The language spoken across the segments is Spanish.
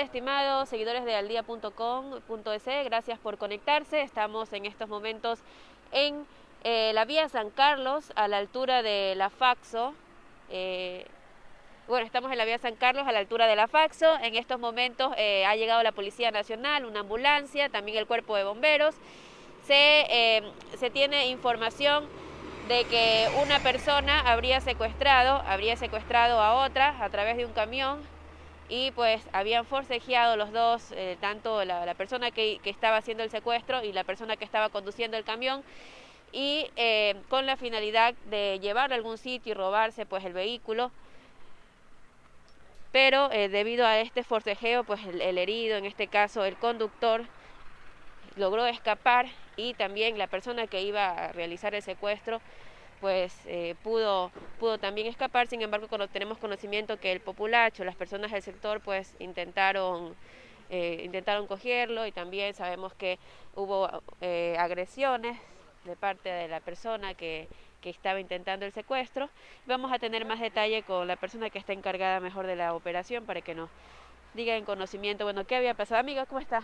amigos seguidores de aldía.com.es, gracias por conectarse. Estamos en estos momentos en eh, la vía San Carlos, a la altura de la Faxo. Eh, bueno, estamos en la vía San Carlos, a la altura de la Faxo. En estos momentos eh, ha llegado la Policía Nacional, una ambulancia, también el Cuerpo de Bomberos. Se, se tiene información de que una persona habría secuestrado, habría secuestrado a otra a través de un camión y pues habían forcejeado los dos, eh, tanto la, persona que, estaba haciendo el secuestro y la persona que estaba conduciendo el camión y eh, con la finalidad de llevarlo a algún sitio y robarse pues el vehículo. Pero eh, debido a este forcejeo pues el herido, en este caso el conductor, logró escapar y también la persona que iba a realizar el secuestro pues eh, pudo, pudo también escapar, sin embargo cuando tenemos conocimiento que el populacho, las personas del sector pues intentaron, eh, intentaron cogerlo y también sabemos que hubo eh, agresiones de parte de la persona que, que estaba intentando el secuestro. Vamos a tener más detalle con la persona que está encargada mejor de la operación para que nos diga en conocimiento, bueno, qué había pasado. Amiga, ¿cómo está?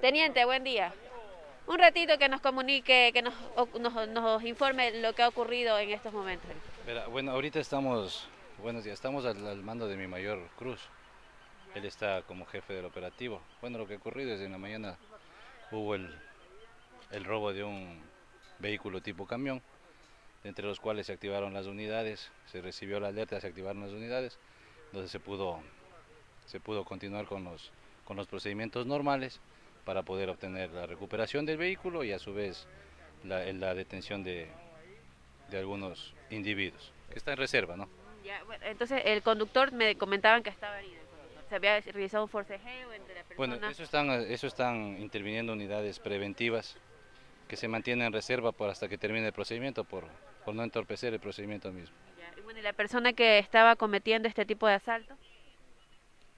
Teniente, buen día. Un ratito que nos comunique, que nos, nos, informe lo que ha ocurrido en estos momentos. bueno, ahorita estamos, buenos días, estamos al, mando de mi mayor Cruz. Él está como jefe del operativo. Bueno, lo que ha ocurrido es en la mañana hubo el, el robo de un vehículo tipo camión, entre los cuales se activaron las unidades, se recibió la alerta, se activaron las unidades, entonces se pudo, se pudo continuar con los, con los procedimientos normales para poder obtener la recuperación del vehículo y a su vez la, la detención de, de, algunos individuos, que está en reserva, ¿no? entonces el conductor me comentaban que estaba herido, se había realizado un forcejeo entre la persona. Bueno, eso están, eso están interviniendo unidades preventivas que se mantienen en reserva por hasta que termine el procedimiento, por, por no entorpecer el procedimiento mismo. Y bueno, ¿y la persona que estaba cometiendo este tipo de asalto?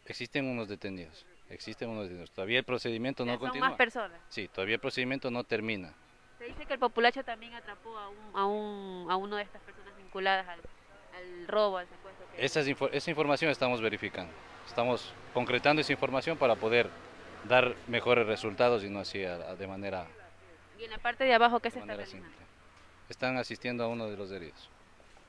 Existen unos detenidos. Existen unos detenidos. Todavía el procedimiento no continúa. ¿Son más personas? Sí, todavía el procedimiento no termina. Se dice que el populacho también atrapó a, un, a, un, a uno de estas personas vinculadas al, al robo, al secuestro. Esa, esa información estamos verificando. Estamos concretando esa información para poder dar mejores resultados y no así de manera... ¿Y en la parte de abajo qué se está realizando? Están asistiendo a uno de los heridos.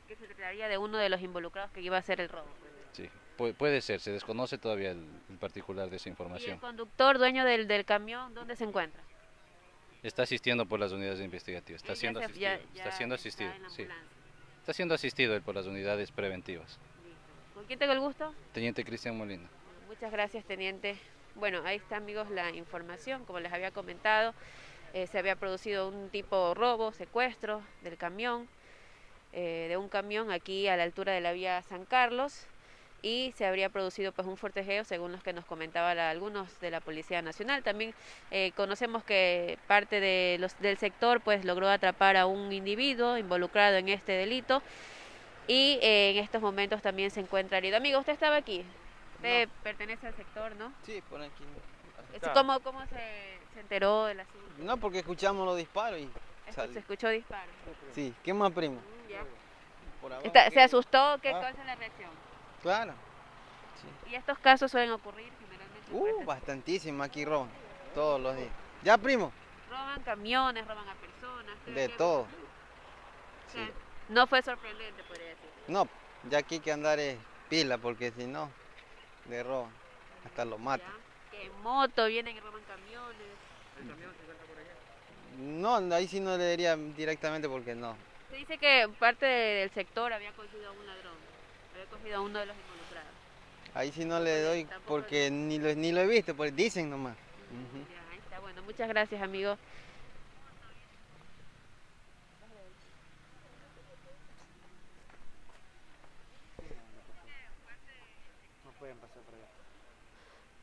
¿Qué se trataría de uno de los involucrados que iba a hacer el robo? Sí puede ser, se desconoce todavía el, particular de esa información. ¿Y el conductor, dueño del, del, camión, dónde se encuentra? Está asistiendo por las unidades investigativas, está siendo asistido. está siendo asistido, sí. Está siendo asistido por las unidades preventivas. ¿Con quién tengo el gusto? Teniente Cristian Molina. Muchas gracias, teniente. Bueno, ahí está, amigos, la información. Como les había comentado, eh, se había producido un tipo robo, secuestro del camión, eh, de un camión aquí a la altura de la vía San Carlos y se habría producido pues un fortejeo según los que nos comentaban algunos de la Policía Nacional. También eh, conocemos que parte de los, del sector pues logró atrapar a un individuo involucrado en este delito y eh, en estos momentos también se encuentra herido. Amigo, usted estaba aquí, usted pertenece al sector, ¿no? Sí, por aquí. ¿Cómo, cómo se, se enteró del asunto? No, porque escuchamos los disparos y... Se escuchó disparos. Sí, ¿qué más primo? ¿Se asustó? ¿Qué, ¿Cuál es la reacción? Claro. ¿Y estos casos suelen ocurrir generalmente? Uh, bastantísimo aquí roban, todos los días. ¿Ya, primo? Roban camiones, roban a personas. De todo. No fue sorprendente, podría decir. No, ya aquí hay que andar es pila, porque si no, le roban, hasta lo matan. Que en moto vienen y roban camiones. ¿El camión se encuentra por allá? No, ahí sí no le diría directamente porque no. Se dice que parte del sector había cogido a un ladrón cogido a uno de los involucrados. Ahí sí no le doy porque ni lo, ni lo he visto, pues dicen nomás. ahí está, bueno, muchas gracias amigo.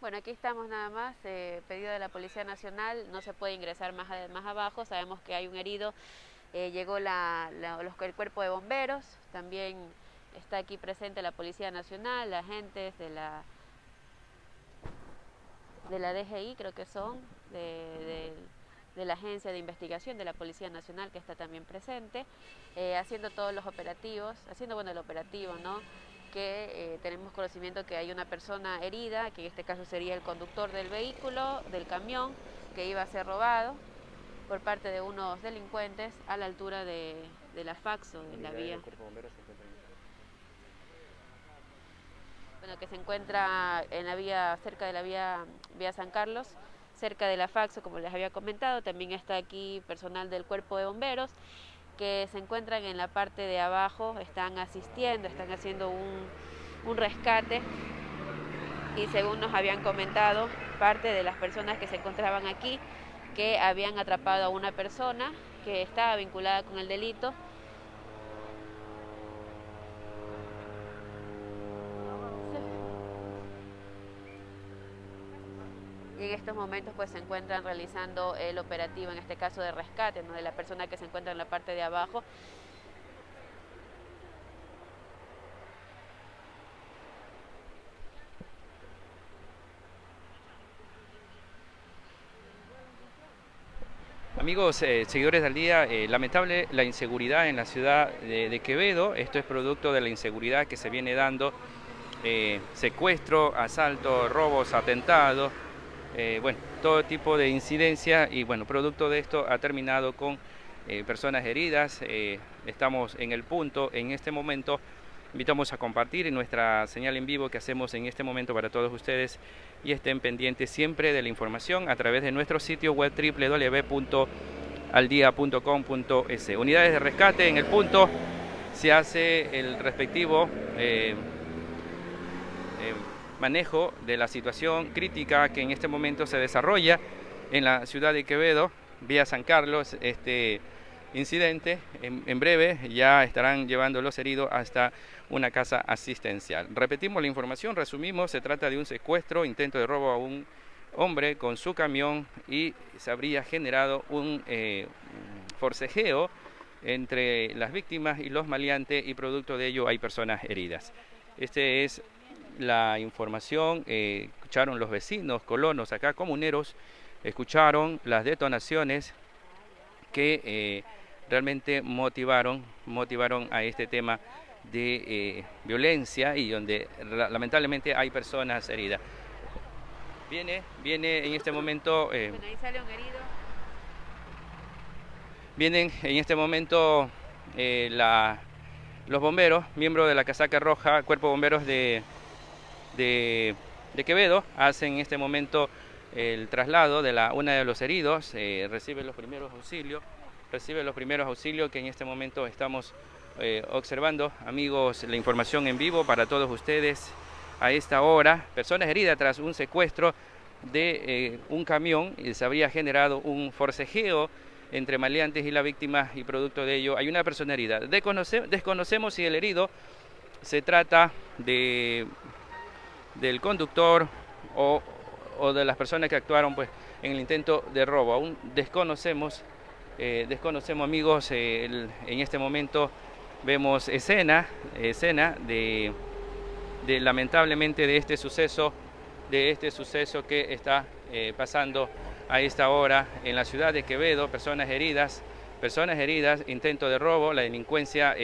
Bueno, aquí estamos nada más, eh, pedido de la Policía Nacional, no se puede ingresar más, más abajo, sabemos que hay un herido, eh, llegó la, los, el cuerpo de bomberos, también Está aquí presente la Policía Nacional, agentes de la, de la DGI, creo que son, de, la Agencia de Investigación de la Policía Nacional, que está también presente, eh, haciendo todos los operativos, haciendo bueno el operativo, ¿no? que eh, tenemos conocimiento que hay una persona herida, que en este caso sería el conductor del vehículo, del camión, que iba a ser robado por parte de unos delincuentes a la altura de, la Faxo, de la vía. Bueno, que se encuentra en la vía, cerca de la vía, vía San Carlos, cerca de la Faxo, como les había comentado. También está aquí personal del cuerpo de bomberos que se encuentran en la parte de abajo, están asistiendo, están haciendo un, un rescate y según nos habían comentado, parte de las personas que se encontraban aquí, que habían atrapado a una persona que estaba vinculada con el delito en estos momentos pues se encuentran realizando el operativo, en este caso de rescate, de la persona que se encuentra en la parte de abajo. Amigos, eh, seguidores del día, eh, lamentable la inseguridad en la ciudad de, Quevedo. Esto es producto de la inseguridad que se viene dando. Eh, secuestro, asalto, robos, atentados, eh, bueno, todo tipo de incidencia y bueno, producto de esto ha terminado con eh, personas heridas. Eh, estamos en el punto, en este momento invitamos a compartir nuestra señal en vivo que hacemos en este momento para todos ustedes y estén pendientes siempre de la información a través de nuestro sitio web www.aldia.com.es. Unidades de rescate en el punto se hace el respectivo manejo de la situación crítica que en este momento se desarrolla en la ciudad de Quevedo, vía San Carlos, este incidente. En, breve ya estarán llevando los heridos hasta una casa asistencial. Repetimos la información, resumimos, se trata de un secuestro, intento de robo a un hombre con su camión y se habría generado un eh, forcejeo entre las víctimas y los maleantes y producto de ello hay personas heridas. Este es la información, eh, escucharon los vecinos, colonos acá, comuneros, escucharon las detonaciones que eh, realmente motivaron, motivaron a este tema de eh, violencia y donde lamentablemente hay personas heridas. Viene, viene en este momento... Vienen en este momento la, los bomberos, miembros de la casaca roja, cuerpo de bomberos de, de, Quevedo hacen en este momento el traslado de la, una de los heridos, eh, recibe los primeros auxilios, recibe los primeros auxilios que en este momento estamos eh, observando, amigos, la información en vivo para todos ustedes a esta hora, personas heridas tras un secuestro de eh, un camión y se habría generado un forcejeo entre maleantes y la víctima y producto de ello hay una persona herida. desconocemos si el herido se trata de del conductor o, de las personas que actuaron pues, en el intento de robo. Aún desconocemos, eh, desconocemos amigos, eh, en este momento vemos escena, escena de, de, lamentablemente de este suceso, de este suceso que está eh, pasando a esta hora en la ciudad de Quevedo, personas heridas, personas heridas, intento de robo, la delincuencia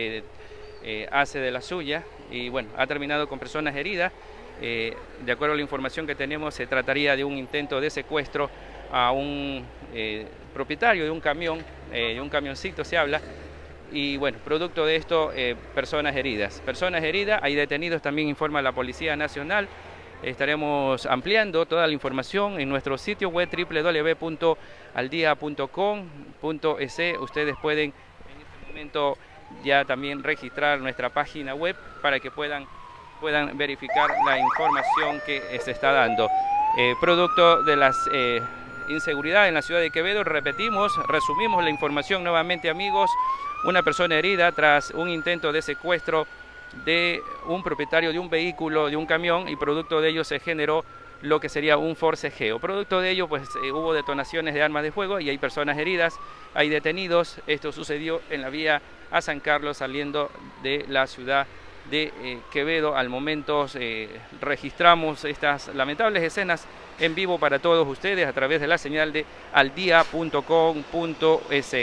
hace de la suya y bueno, ha terminado con personas heridas eh, de acuerdo a la información que tenemos, se trataría de un intento de secuestro a un eh, propietario de un camión, eh, de un camioncito se habla, y bueno, producto de esto, personas heridas. Personas heridas, hay detenidos, también informa la Policía Nacional. Estaremos ampliando toda la información en nuestro sitio web www.aldia.com.es. Ustedes pueden en este momento ya también registrar nuestra página web para que puedan puedan verificar la información que se está dando. Eh, producto de las eh, inseguridades en la ciudad de Quevedo, repetimos, resumimos la información nuevamente amigos, una persona herida tras un intento de secuestro de un propietario de un vehículo, de un camión, y producto de ello se generó lo que sería un forcejeo. Producto de ello, pues eh, hubo detonaciones de armas de fuego y hay personas heridas, hay detenidos. Esto sucedió en la vía a San Carlos saliendo de la ciudad de eh, Quevedo. Al momento eh, registramos estas lamentables escenas en vivo para todos ustedes a través de la señal de aldia.com.es.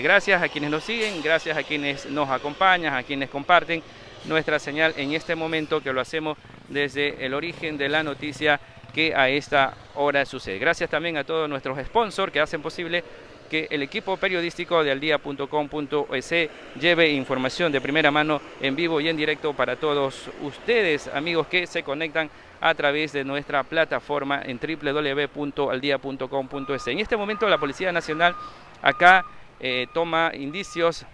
Gracias a quienes nos siguen, gracias a quienes nos acompañan, a quienes comparten nuestra señal en este momento que lo hacemos desde el origen de la noticia que a esta hora sucede. Gracias también a todos nuestros sponsors que hacen posible que el equipo periodístico de aldía.com.es lleve información de primera mano en vivo y en directo para todos ustedes, amigos que se conectan a través de nuestra plataforma en www.aldia.com.es. En este momento la Policía Nacional acá eh, toma indicios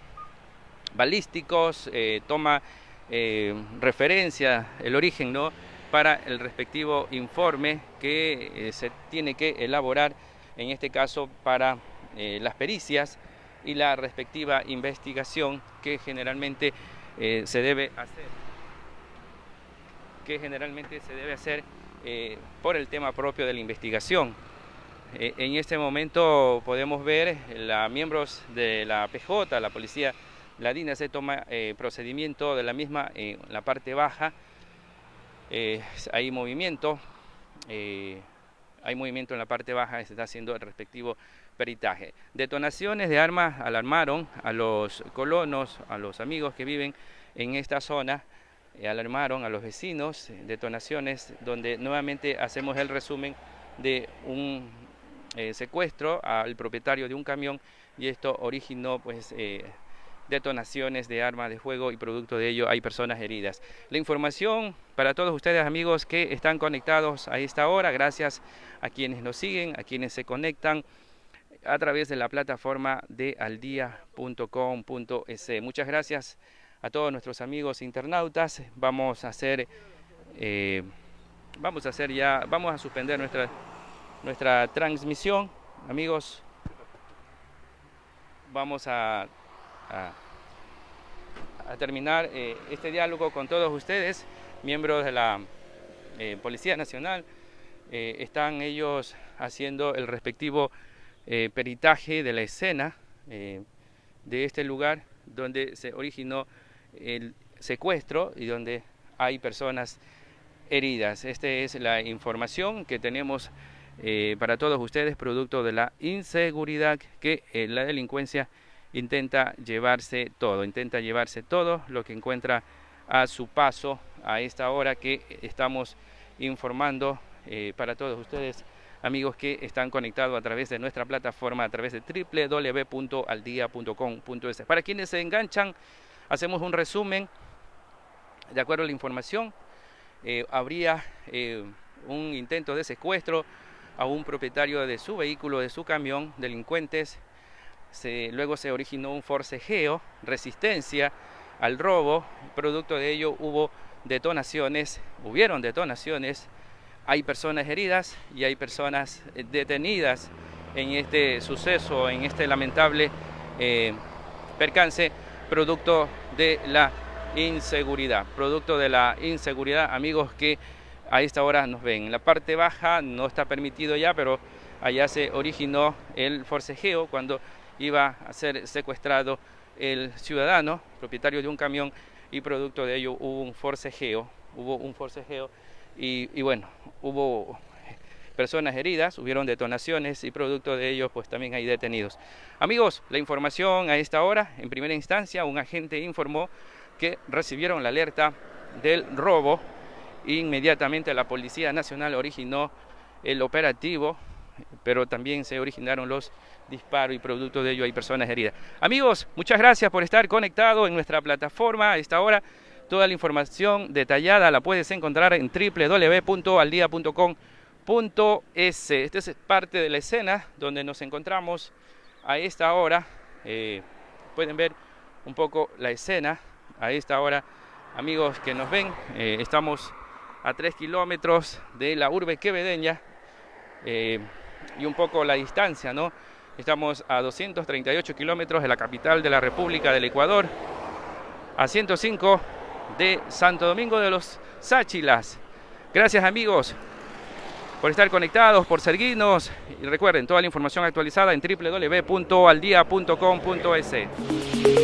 balísticos, eh, toma eh, referencia, el origen, ¿no? para el respectivo informe que se tiene que elaborar, en este caso para eh, las pericias y la respectiva investigación que generalmente eh, se debe hacer que generalmente se debe hacer eh, por el tema propio de la investigación. en este momento podemos ver la miembros de la PJ, la policía ladina se toma procedimiento de la misma en la parte baja, hay movimiento, hay movimiento en la parte baja, se está haciendo el respectivo peritaje. Detonaciones de armas alarmaron a los colonos, a los amigos que viven en esta zona, eh, alarmaron a los vecinos, detonaciones donde nuevamente hacemos el resumen de un eh, secuestro al propietario de un camión y esto originó pues eh, detonaciones de armas de fuego y producto de ello hay personas heridas. La información para todos ustedes amigos que están conectados a esta hora, gracias a quienes nos siguen, a quienes se conectan a través de la plataforma de aldia.com.es. Muchas gracias a todos nuestros amigos internautas. Vamos a hacer, eh, vamos a hacer ya, vamos a suspender nuestra, nuestra transmisión, amigos. Vamos a, a, terminar eh, este diálogo con todos ustedes, miembros de la eh, Policía Nacional. están ellos haciendo el respectivo eh, peritaje de la escena eh, de este lugar donde se originó el secuestro y donde hay personas heridas. Esta es la información que tenemos eh, para todos ustedes, producto de la inseguridad que la delincuencia intenta llevarse todo, intenta llevarse todo lo que encuentra a su paso a esta hora que estamos informando para todos ustedes amigos que están conectados a través de nuestra plataforma, a través de www.aldia.com.es. Para quienes se enganchan, hacemos un resumen de acuerdo a la información. Eh, habría eh, un intento de secuestro a un propietario de su vehículo, de su camión, delincuentes. Luego se originó un forcejeo, resistencia al robo. Producto de ello hubo detonaciones, hubieron detonaciones hay personas heridas y hay personas eh, detenidas en este suceso, en este lamentable eh, percance, producto de la inseguridad, producto de la inseguridad, amigos que a esta hora nos ven. En la parte baja no está permitido ya, pero allá se originó el forcejeo cuando iba a ser secuestrado el ciudadano, propietario de un camión, y producto de ello hubo un forcejeo, hubo un forcejeo y, bueno, hubo personas heridas, hubieron detonaciones y producto de ello pues también hay detenidos. Amigos, la información a esta hora, en primera instancia un agente informó que recibieron la alerta del robo inmediatamente la Policía Nacional originó el operativo, pero también se originaron los disparos y producto de ello hay personas heridas. Amigos, muchas gracias por estar conectados en nuestra plataforma a esta hora. Toda la información detallada la puedes encontrar en www.aldia.com.es. Esta es parte de la escena donde nos encontramos a esta hora. Eh, pueden ver un poco la escena a esta hora. Amigos que nos ven, eh, estamos a 3 kilómetros de la urbe quevedeña eh, y un poco la distancia, ¿no? Estamos a 238 kilómetros de la capital de la República del Ecuador, a 105 de Santo Domingo de los Sáchilas. Gracias amigos por estar conectados, por seguirnos y recuerden toda la información actualizada en www.aldia.com.es.